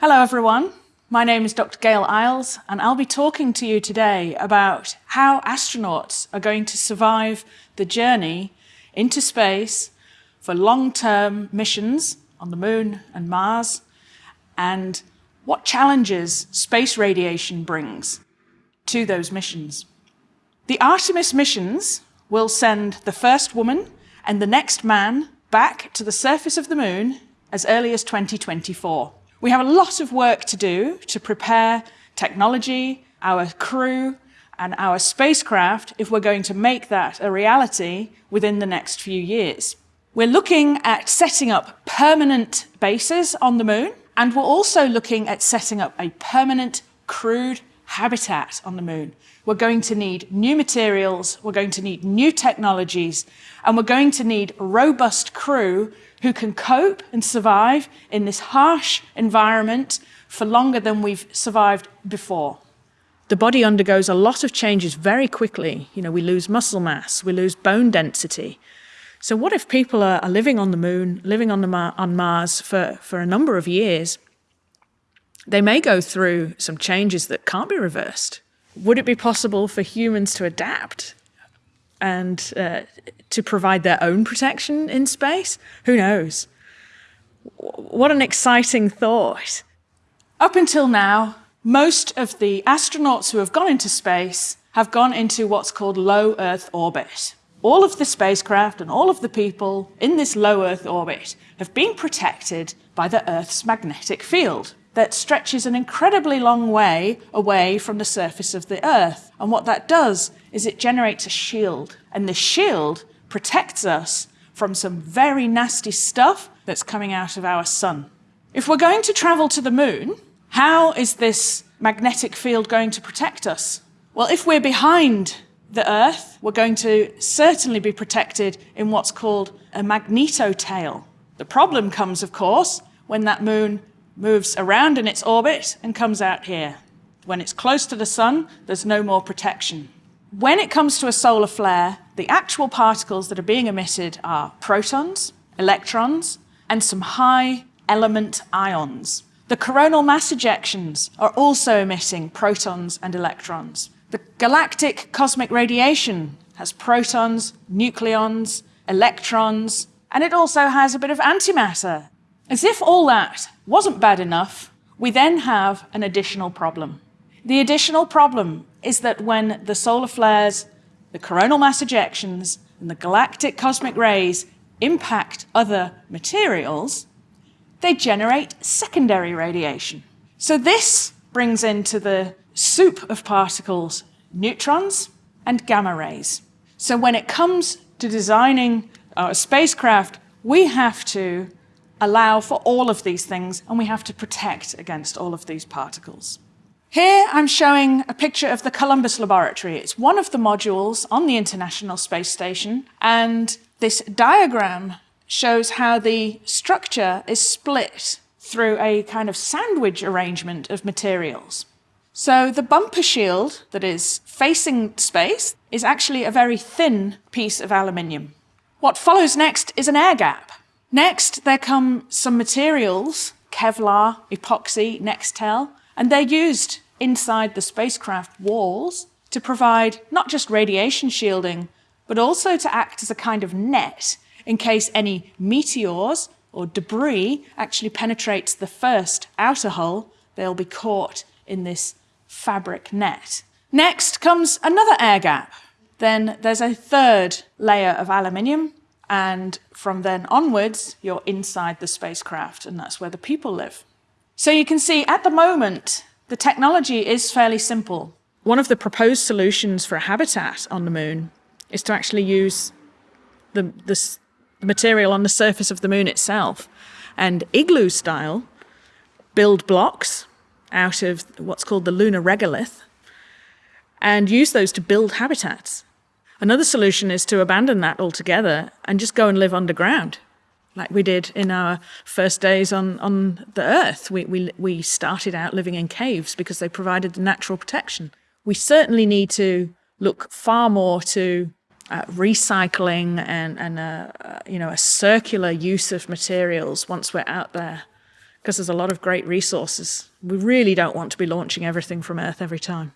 Hello everyone, my name is Dr Gail Iles and I'll be talking to you today about how astronauts are going to survive the journey into space for long-term missions on the Moon and Mars and what challenges space radiation brings to those missions. The Artemis missions will send the first woman and the next man back to the surface of the Moon as early as 2024. We have a lot of work to do to prepare technology, our crew, and our spacecraft if we're going to make that a reality within the next few years. We're looking at setting up permanent bases on the moon, and we're also looking at setting up a permanent crewed habitat on the moon. We're going to need new materials, we're going to need new technologies, and we're going to need a robust crew who can cope and survive in this harsh environment for longer than we've survived before. The body undergoes a lot of changes very quickly. You know, we lose muscle mass, we lose bone density. So what if people are, are living on the moon, living on, the Mar on Mars for, for a number of years? They may go through some changes that can't be reversed. Would it be possible for humans to adapt and uh, to provide their own protection in space? Who knows? What an exciting thought. Up until now, most of the astronauts who have gone into space have gone into what's called low Earth orbit. All of the spacecraft and all of the people in this low Earth orbit have been protected by the Earth's magnetic field that stretches an incredibly long way away from the surface of the Earth. And what that does is it generates a shield. And the shield protects us from some very nasty stuff that's coming out of our sun. If we're going to travel to the moon, how is this magnetic field going to protect us? Well, if we're behind the Earth, we're going to certainly be protected in what's called a magnetotail. The problem comes, of course, when that moon moves around in its orbit and comes out here. When it's close to the sun, there's no more protection. When it comes to a solar flare, the actual particles that are being emitted are protons, electrons, and some high element ions. The coronal mass ejections are also emitting protons and electrons. The galactic cosmic radiation has protons, nucleons, electrons, and it also has a bit of antimatter. As if all that wasn't bad enough, we then have an additional problem. The additional problem is that when the solar flares, the coronal mass ejections, and the galactic cosmic rays impact other materials, they generate secondary radiation. So this brings into the soup of particles neutrons and gamma rays. So when it comes to designing our spacecraft, we have to allow for all of these things and we have to protect against all of these particles. Here I'm showing a picture of the Columbus Laboratory. It's one of the modules on the International Space Station and this diagram shows how the structure is split through a kind of sandwich arrangement of materials. So the bumper shield that is facing space is actually a very thin piece of aluminium. What follows next is an air gap. Next, there come some materials, Kevlar, epoxy, Nextel, and they're used inside the spacecraft walls to provide not just radiation shielding, but also to act as a kind of net in case any meteors or debris actually penetrates the first outer hull, they'll be caught in this fabric net. Next comes another air gap. Then there's a third layer of aluminium and from then onwards, you're inside the spacecraft, and that's where the people live. So you can see at the moment, the technology is fairly simple. One of the proposed solutions for a habitat on the moon is to actually use the, the material on the surface of the moon itself and igloo style build blocks out of what's called the lunar regolith and use those to build habitats. Another solution is to abandon that altogether and just go and live underground, like we did in our first days on, on the Earth. We, we, we started out living in caves because they provided the natural protection. We certainly need to look far more to uh, recycling and, and uh, uh, you know, a circular use of materials once we're out there because there's a lot of great resources. We really don't want to be launching everything from Earth every time.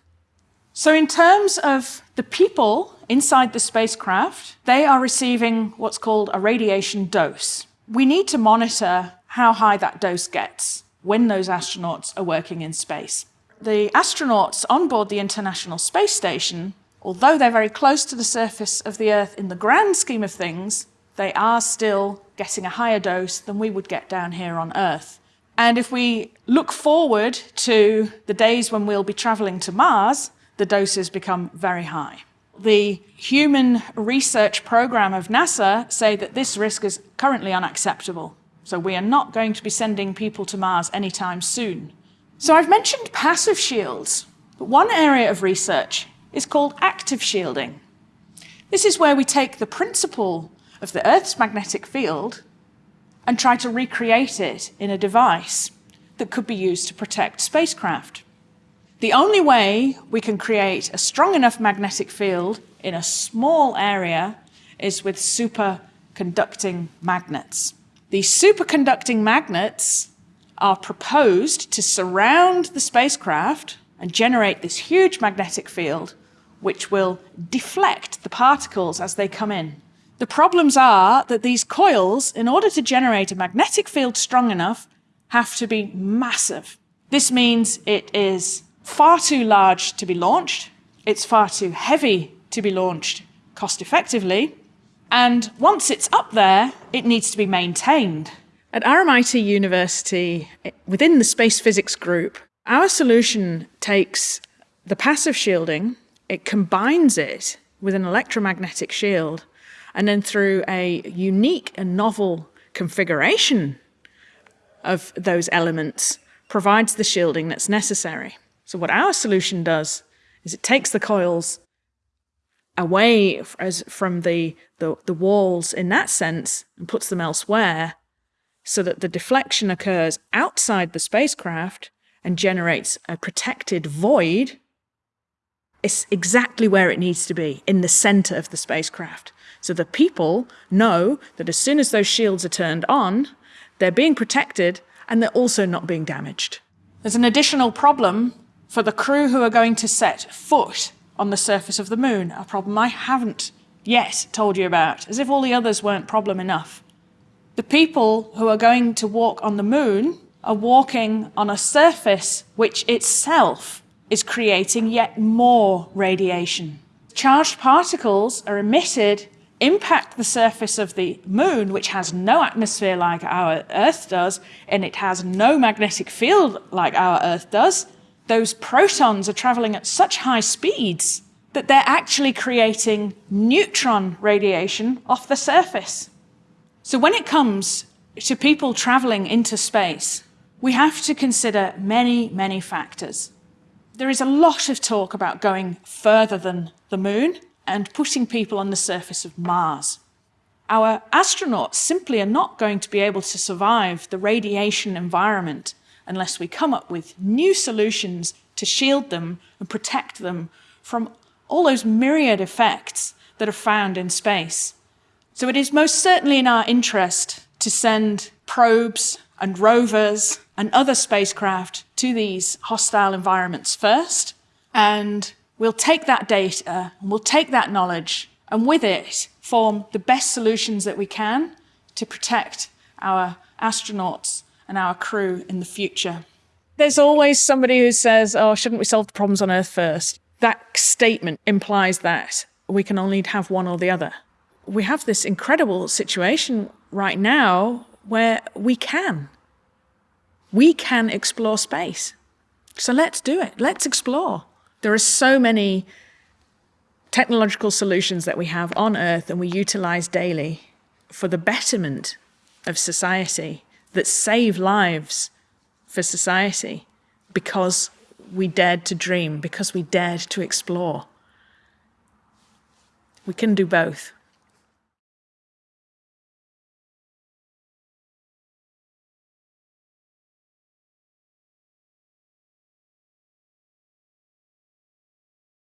So in terms of the people inside the spacecraft, they are receiving what's called a radiation dose. We need to monitor how high that dose gets when those astronauts are working in space. The astronauts on board the International Space Station, although they're very close to the surface of the Earth in the grand scheme of things, they are still getting a higher dose than we would get down here on Earth. And if we look forward to the days when we'll be traveling to Mars, the doses become very high. The Human Research Program of NASA say that this risk is currently unacceptable. So we are not going to be sending people to Mars anytime soon. So I've mentioned passive shields, but one area of research is called active shielding. This is where we take the principle of the Earth's magnetic field and try to recreate it in a device that could be used to protect spacecraft. The only way we can create a strong enough magnetic field in a small area is with superconducting magnets. These superconducting magnets are proposed to surround the spacecraft and generate this huge magnetic field which will deflect the particles as they come in. The problems are that these coils, in order to generate a magnetic field strong enough, have to be massive. This means it is far too large to be launched, it's far too heavy to be launched cost effectively, and once it's up there, it needs to be maintained. At RMIT University, eh, within the space physics group, our solution takes the passive shielding, it combines it with an electromagnetic shield, and then through a unique and novel configuration of those elements, provides the shielding that's necessary. So what our solution does is it takes the coils away as from the, the, the walls in that sense and puts them elsewhere so that the deflection occurs outside the spacecraft and generates a protected void it's exactly where it needs to be, in the center of the spacecraft. So the people know that as soon as those shields are turned on, they're being protected and they're also not being damaged. There's an additional problem for the crew who are going to set foot on the surface of the moon, a problem I haven't yet told you about, as if all the others weren't problem enough. The people who are going to walk on the moon are walking on a surface which itself is creating yet more radiation. Charged particles are emitted, impact the surface of the moon, which has no atmosphere like our Earth does, and it has no magnetic field like our Earth does, those protons are traveling at such high speeds that they're actually creating neutron radiation off the surface. So when it comes to people traveling into space, we have to consider many, many factors. There is a lot of talk about going further than the moon and putting people on the surface of Mars. Our astronauts simply are not going to be able to survive the radiation environment unless we come up with new solutions to shield them and protect them from all those myriad effects that are found in space. So it is most certainly in our interest to send probes and rovers and other spacecraft to these hostile environments first, and we'll take that data and we'll take that knowledge and with it form the best solutions that we can to protect our astronauts and our crew in the future. There's always somebody who says, oh, shouldn't we solve the problems on Earth first? That statement implies that we can only have one or the other. We have this incredible situation right now where we can. We can explore space. So let's do it. Let's explore. There are so many technological solutions that we have on Earth and we utilize daily for the betterment of society that save lives for society because we dared to dream, because we dared to explore. We can do both.